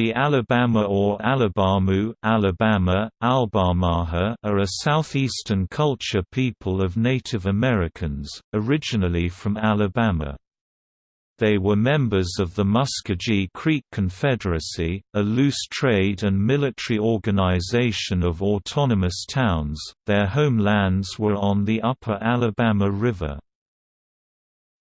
The Alabama or Alabamu Alabama, Albamaha are a southeastern culture people of Native Americans, originally from Alabama. They were members of the Muskogee Creek Confederacy, a loose trade and military organization of autonomous towns. Their homelands were on the upper Alabama River.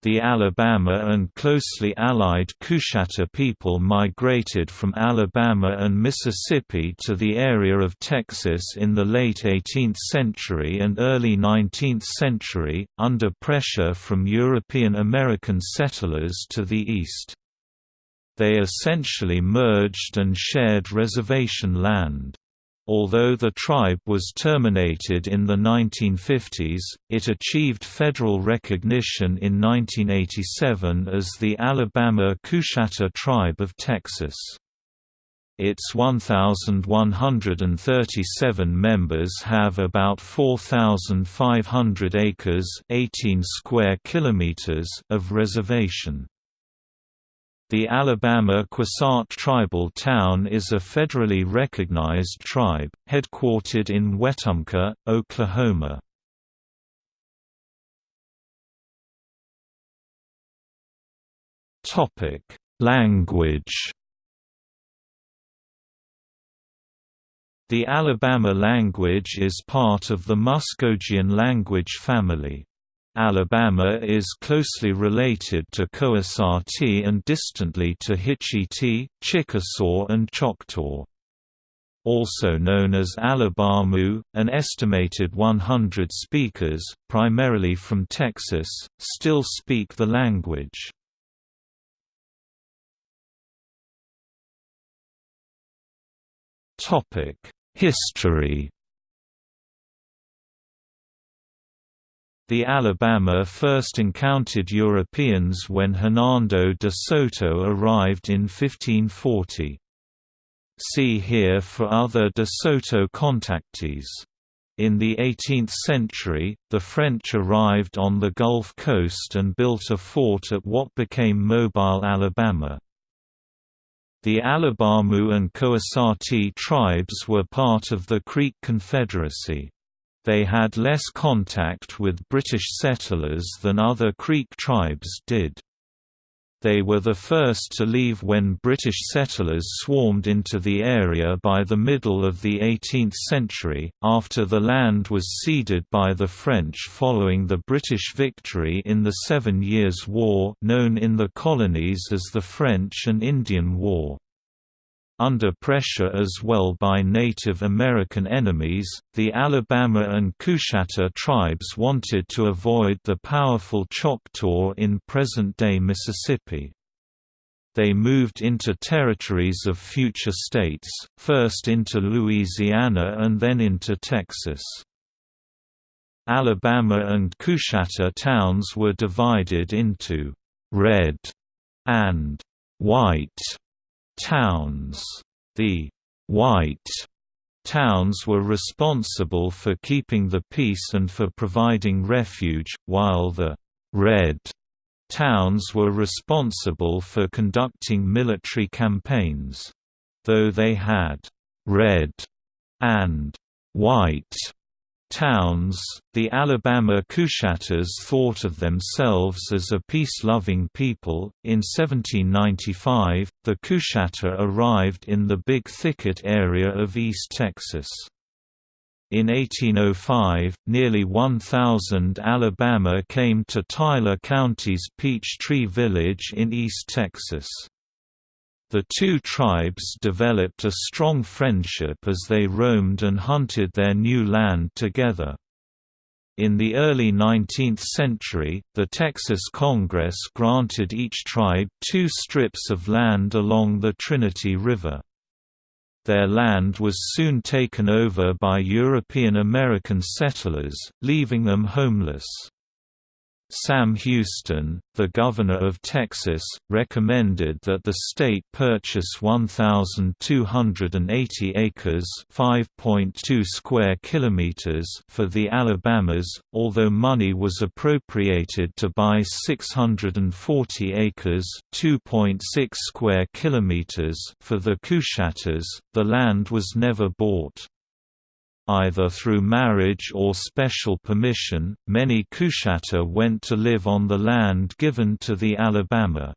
The Alabama and closely allied Coushatta people migrated from Alabama and Mississippi to the area of Texas in the late 18th century and early 19th century, under pressure from European American settlers to the east. They essentially merged and shared reservation land. Although the tribe was terminated in the 1950s, it achieved federal recognition in 1987 as the Alabama Coushatta Tribe of Texas. Its 1,137 members have about 4,500 acres 18 square kilometers of reservation. The Alabama Quassarte Tribal Town is a federally recognized tribe, headquartered in Wetumpka, Oklahoma. Language The Alabama language is part of the Muskogean language family. Alabama is closely related to Koasati and distantly to Hitchiti, Chickasaw and Choctaw. Also known as Alabamu, an estimated 100 speakers, primarily from Texas, still speak the language. History The Alabama first encountered Europeans when Hernando de Soto arrived in 1540. See here for other de Soto contactees. In the 18th century, the French arrived on the Gulf Coast and built a fort at what became Mobile, Alabama. The Alabamu and Koasati tribes were part of the Creek Confederacy. They had less contact with British settlers than other Creek tribes did. They were the first to leave when British settlers swarmed into the area by the middle of the 18th century, after the land was ceded by the French following the British victory in the Seven Years' War known in the colonies as the French and Indian War. Under pressure as well by Native American enemies, the Alabama and Coushatta tribes wanted to avoid the powerful Choctaw in present-day Mississippi. They moved into territories of future states, first into Louisiana and then into Texas. Alabama and Coushatta towns were divided into «red» and «white» towns. The white towns were responsible for keeping the peace and for providing refuge, while the red towns were responsible for conducting military campaigns. Though they had red and white towns, the Alabama Coushattas thought of themselves as a peace-loving people. In 1795, the Coushatta arrived in the Big Thicket area of East Texas. In 1805, nearly 1,000 Alabama came to Tyler County's Peachtree Village in East Texas. The two tribes developed a strong friendship as they roamed and hunted their new land together. In the early 19th century, the Texas Congress granted each tribe two strips of land along the Trinity River. Their land was soon taken over by European American settlers, leaving them homeless. Sam Houston, the governor of Texas, recommended that the state purchase 1,280 acres (5.2 square kilometers) for the Alabamas, although money was appropriated to buy 640 acres (2.6 square kilometers) for the Coushattas. The land was never bought. Either through marriage or special permission, many Coushatta went to live on the land given to the Alabama.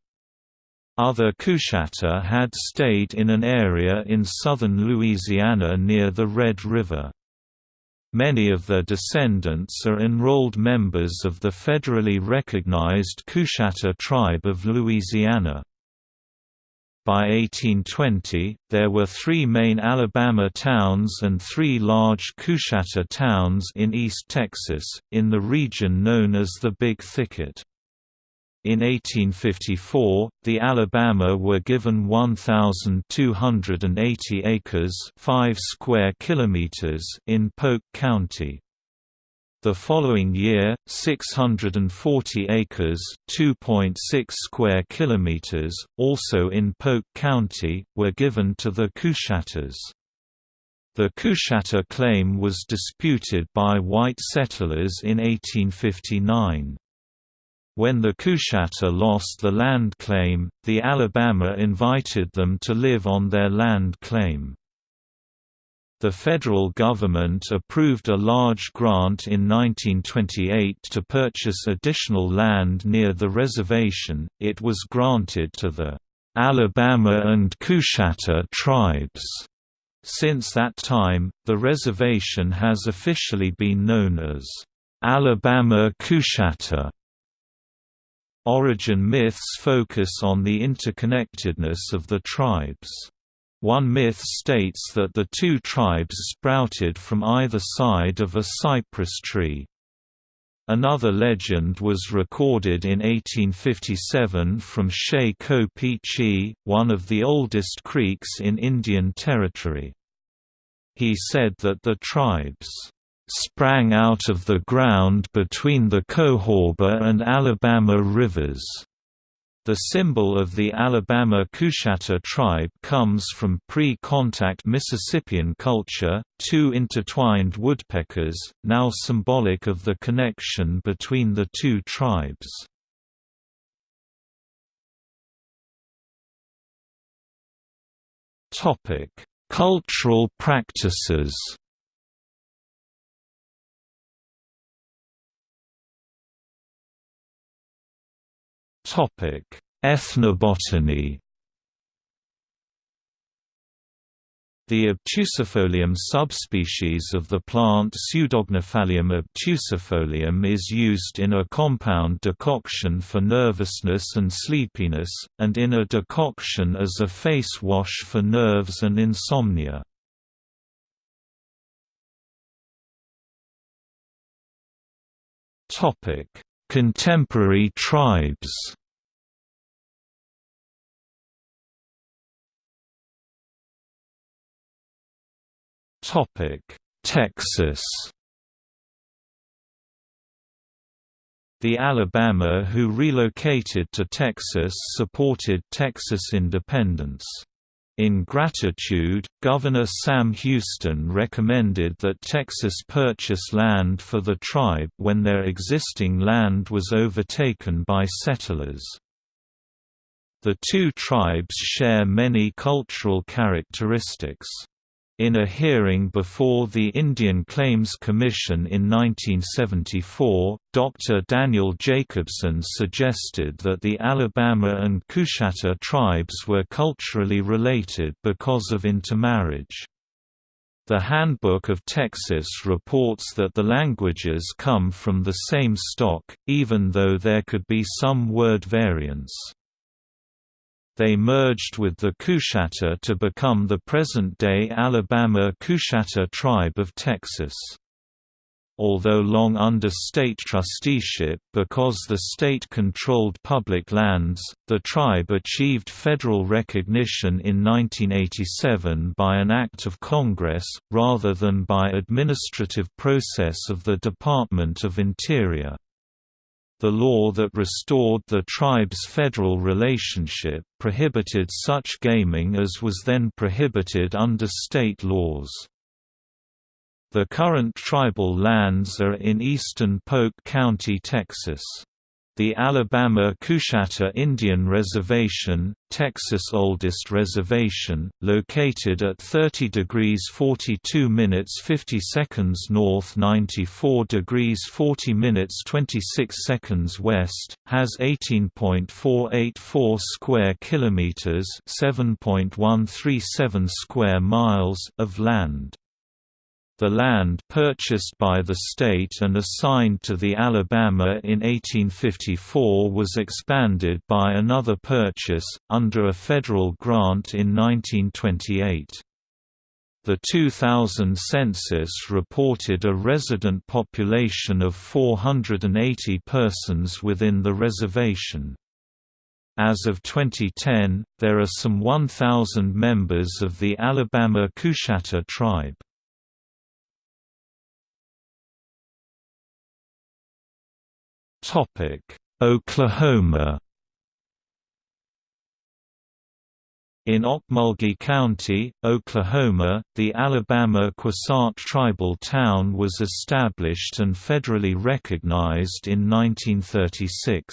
Other Coushatta had stayed in an area in southern Louisiana near the Red River. Many of their descendants are enrolled members of the federally recognized Coushatta Tribe of Louisiana. By 1820, there were three main Alabama towns and three large Coushatta towns in East Texas, in the region known as the Big Thicket. In 1854, the Alabama were given 1,280 acres 5 square kilometers in Polk County. The following year, 640 acres (2.6 square kilometers), also in Polk County, were given to the Coushattas. The Coushatta claim was disputed by white settlers in 1859. When the Coushatta lost the land claim, the Alabama invited them to live on their land claim. The federal government approved a large grant in 1928 to purchase additional land near the reservation. It was granted to the Alabama and Coushatta tribes. Since that time, the reservation has officially been known as Alabama Coushatta. Origin myths focus on the interconnectedness of the tribes. One myth states that the two tribes sprouted from either side of a cypress tree. Another legend was recorded in 1857 from Shea Ko one of the oldest creeks in Indian Territory. He said that the tribes sprang out of the ground between the Cahaba and Alabama rivers. The symbol of the Alabama Coushatta tribe comes from pre-contact Mississippian culture, two intertwined woodpeckers, now symbolic of the connection between the two tribes. Cultural practices Topic: Ethnobotany. The obtusifolium subspecies of the plant Pseudognaphalium obtusifolium is used in a compound decoction for nervousness and sleepiness, and in a decoction as a face wash for nerves and insomnia. Contemporary tribes Topic: Texas. The Alabama who relocated to Texas supported Texas independence. In gratitude, Governor Sam Houston recommended that Texas purchase land for the tribe when their existing land was overtaken by settlers. The two tribes share many cultural characteristics. In a hearing before the Indian Claims Commission in 1974, Dr. Daniel Jacobson suggested that the Alabama and Coushatta tribes were culturally related because of intermarriage. The Handbook of Texas reports that the languages come from the same stock, even though there could be some word variance. They merged with the Coushatta to become the present-day Alabama Coushatta Tribe of Texas. Although long under state trusteeship because the state controlled public lands, the tribe achieved federal recognition in 1987 by an act of Congress, rather than by administrative process of the Department of Interior. The law that restored the tribe's federal relationship prohibited such gaming as was then prohibited under state laws. The current tribal lands are in eastern Polk County, Texas. The Alabama Coushatta Indian Reservation, Texas' oldest reservation, located at 30 degrees 42 minutes 50 seconds north 94 degrees 40 minutes 26 seconds west, has 18.484 square kilometers, 7.137 square miles of land. The land purchased by the state and assigned to the Alabama in 1854 was expanded by another purchase, under a federal grant in 1928. The 2000 census reported a resident population of 480 persons within the reservation. As of 2010, there are some 1,000 members of the Alabama Coushatta tribe. Topic: Oklahoma. In Okmulgee County, Oklahoma, the Alabama Quassarte tribal town was established and federally recognized in 1936.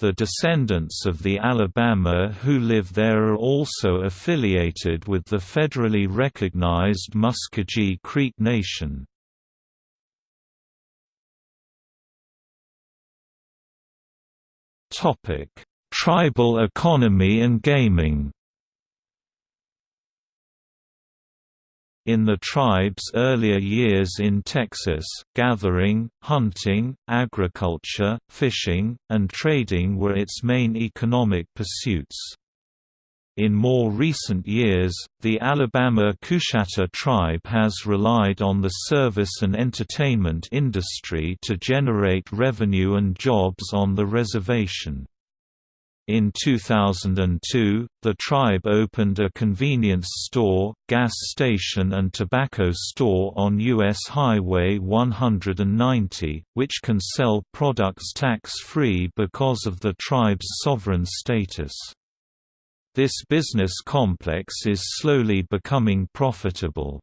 The descendants of the Alabama who live there are also affiliated with the federally recognized Muskogee Creek Nation. Tribal economy and gaming. In the tribe's earlier years in Texas, gathering, hunting, agriculture, fishing, and trading were its main economic pursuits. In more recent years, the Alabama Coushatta tribe has relied on the service and entertainment industry to generate revenue and jobs on the reservation. In 2002, the tribe opened a convenience store, gas station and tobacco store on U.S. Highway 190, which can sell products tax-free because of the tribe's sovereign status. This business complex is slowly becoming profitable.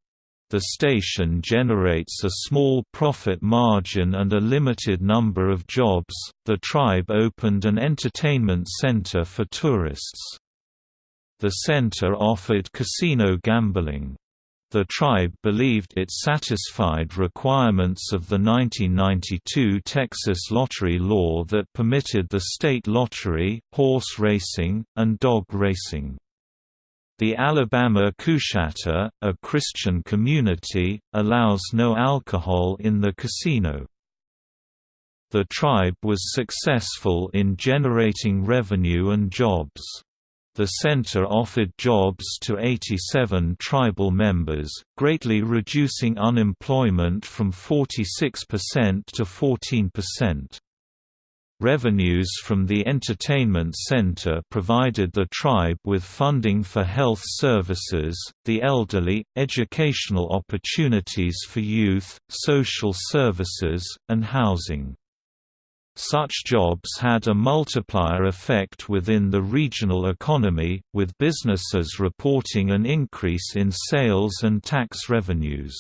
The station generates a small profit margin and a limited number of jobs. The tribe opened an entertainment center for tourists. The center offered casino gambling. The tribe believed it satisfied requirements of the 1992 Texas lottery law that permitted the state lottery, horse racing, and dog racing. The Alabama Coushatta, a Christian community, allows no alcohol in the casino. The tribe was successful in generating revenue and jobs. The center offered jobs to 87 tribal members, greatly reducing unemployment from 46% to 14%. Revenues from the entertainment center provided the tribe with funding for health services, the elderly, educational opportunities for youth, social services, and housing. Such jobs had a multiplier effect within the regional economy, with businesses reporting an increase in sales and tax revenues.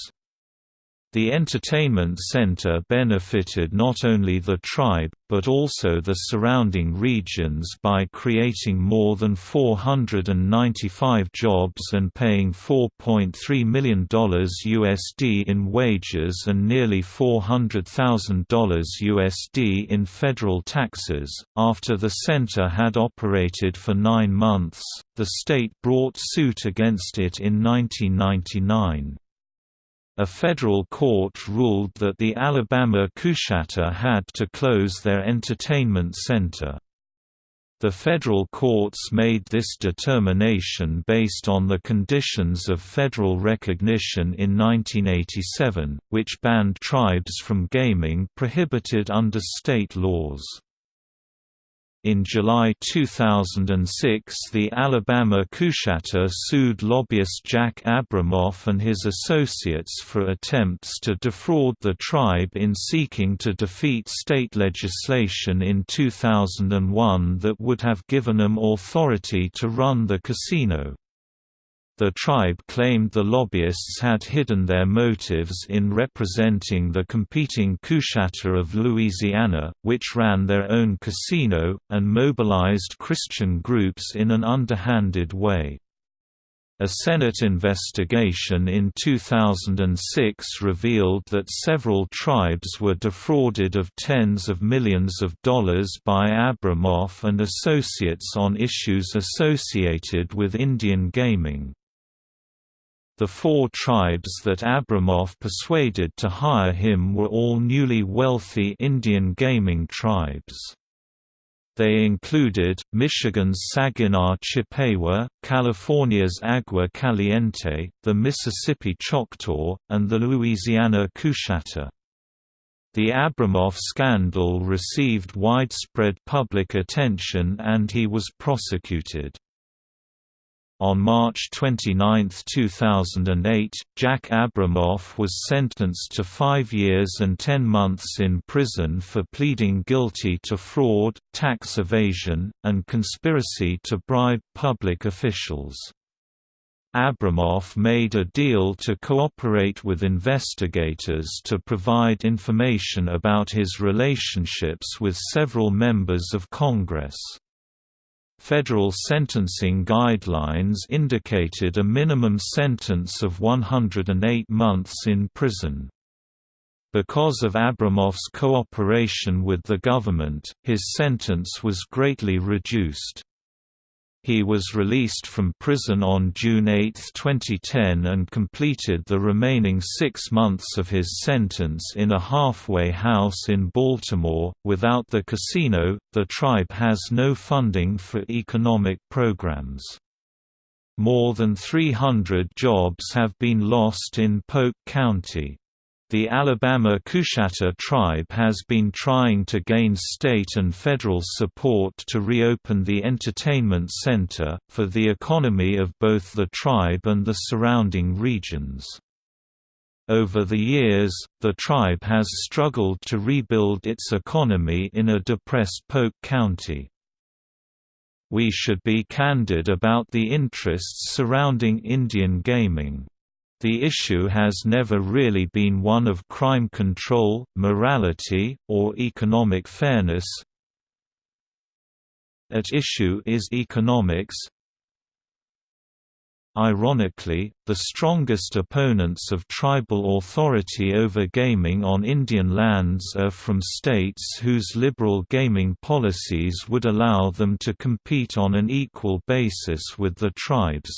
The entertainment center benefited not only the tribe, but also the surrounding regions by creating more than 495 jobs and paying $4.3 million USD in wages and nearly $400,000 USD in federal taxes. After the center had operated for nine months, the state brought suit against it in 1999. A federal court ruled that the Alabama Coushatta had to close their entertainment center. The federal courts made this determination based on the conditions of federal recognition in 1987, which banned tribes from gaming prohibited under state laws. In July 2006, the Alabama Coushatta sued lobbyist Jack Abramoff and his associates for attempts to defraud the tribe in seeking to defeat state legislation in 2001 that would have given them authority to run the casino. The tribe claimed the lobbyists had hidden their motives in representing the competing Coushatta of Louisiana, which ran their own casino, and mobilized Christian groups in an underhanded way. A Senate investigation in 2006 revealed that several tribes were defrauded of tens of millions of dollars by Abramoff and associates on issues associated with Indian gaming. The four tribes that Abramoff persuaded to hire him were all newly wealthy Indian gaming tribes. They included, Michigan's Saginaw Chippewa, California's Agua Caliente, the Mississippi Choctaw, and the Louisiana Coushatta. The Abramoff scandal received widespread public attention and he was prosecuted. On March 29, 2008, Jack Abramoff was sentenced to five years and ten months in prison for pleading guilty to fraud, tax evasion, and conspiracy to bribe public officials. Abramoff made a deal to cooperate with investigators to provide information about his relationships with several members of Congress. Federal sentencing guidelines indicated a minimum sentence of 108 months in prison. Because of Abramoff's cooperation with the government, his sentence was greatly reduced. He was released from prison on June 8, 2010 and completed the remaining six months of his sentence in a halfway house in Baltimore. Without the casino, the tribe has no funding for economic programs. More than 300 jobs have been lost in Polk County. The Alabama Coushatta tribe has been trying to gain state and federal support to reopen the entertainment center, for the economy of both the tribe and the surrounding regions. Over the years, the tribe has struggled to rebuild its economy in a depressed Polk County. We should be candid about the interests surrounding Indian gaming. The issue has never really been one of crime control, morality, or economic fairness. At issue is economics. Ironically, the strongest opponents of tribal authority over gaming on Indian lands are from states whose liberal gaming policies would allow them to compete on an equal basis with the tribes,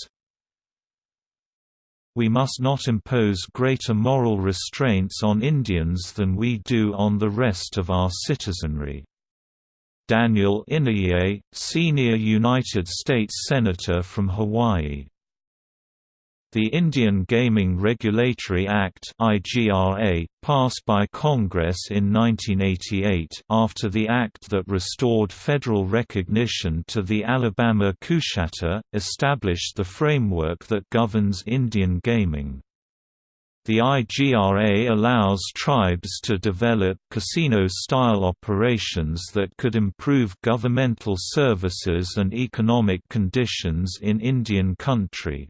we must not impose greater moral restraints on Indians than we do on the rest of our citizenry. Daniel Inouye, senior United States Senator from Hawaii the Indian Gaming Regulatory Act (IGRA), passed by Congress in 1988 after the act that restored federal recognition to the Alabama Coushatta, established the framework that governs Indian gaming. The IGRA allows tribes to develop casino-style operations that could improve governmental services and economic conditions in Indian country.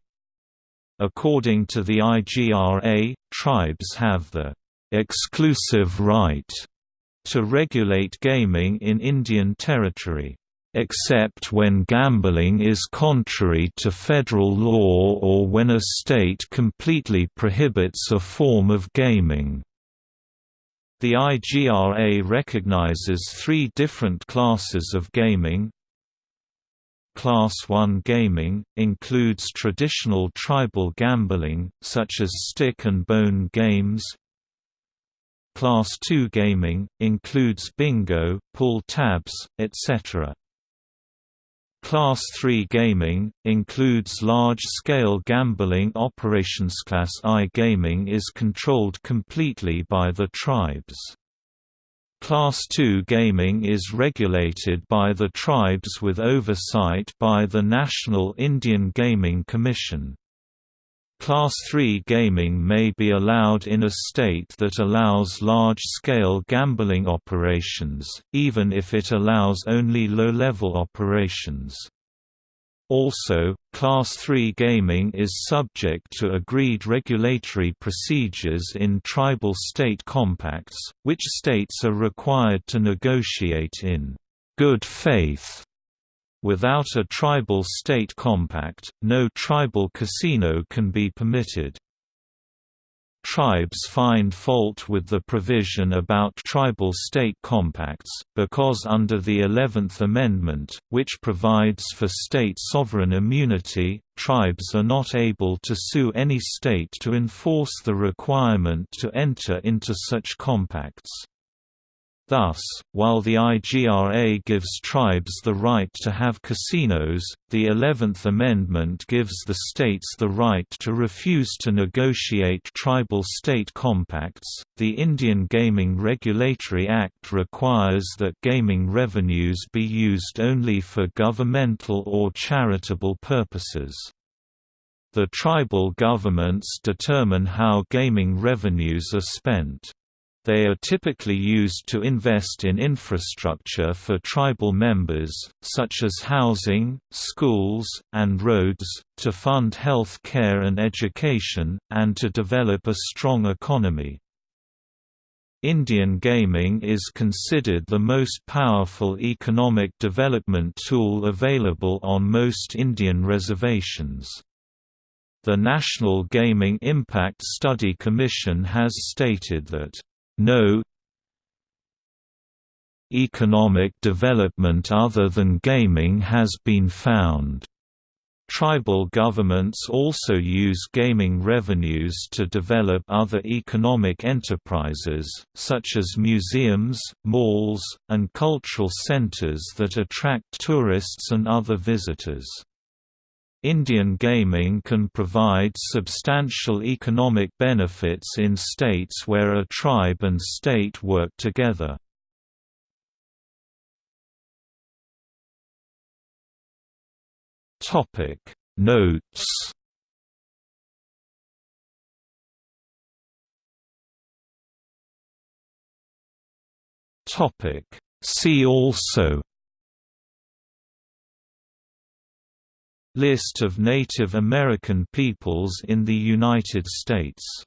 According to the IGRA, tribes have the exclusive right to regulate gaming in Indian territory except when gambling is contrary to federal law or when a state completely prohibits a form of gaming. The IGRA recognizes three different classes of gaming, Class 1 gaming, includes traditional tribal gambling, such as stick and bone games. Class 2 gaming, includes bingo, pull tabs, etc. Class 3 gaming, includes large-scale gambling operations. Class I gaming is controlled completely by the tribes. Class II gaming is regulated by the tribes with oversight by the National Indian Gaming Commission. Class III gaming may be allowed in a state that allows large-scale gambling operations, even if it allows only low-level operations. Also, Class III gaming is subject to agreed regulatory procedures in tribal state compacts, which states are required to negotiate in good faith Without a tribal state compact, no tribal casino can be permitted. Tribes find fault with the provision about tribal state compacts, because under the Eleventh Amendment, which provides for state sovereign immunity, tribes are not able to sue any state to enforce the requirement to enter into such compacts. Thus, while the IGRA gives tribes the right to have casinos, the Eleventh Amendment gives the states the right to refuse to negotiate tribal state compacts. The Indian Gaming Regulatory Act requires that gaming revenues be used only for governmental or charitable purposes. The tribal governments determine how gaming revenues are spent. They are typically used to invest in infrastructure for tribal members, such as housing, schools, and roads, to fund health care and education, and to develop a strong economy. Indian gaming is considered the most powerful economic development tool available on most Indian reservations. The National Gaming Impact Study Commission has stated that no economic development other than gaming has been found. Tribal governments also use gaming revenues to develop other economic enterprises, such as museums, malls, and cultural centers that attract tourists and other visitors. Indian gaming can provide substantial economic benefits in states where a tribe and state work together. Topic Notes Topic See also List of Native American peoples in the United States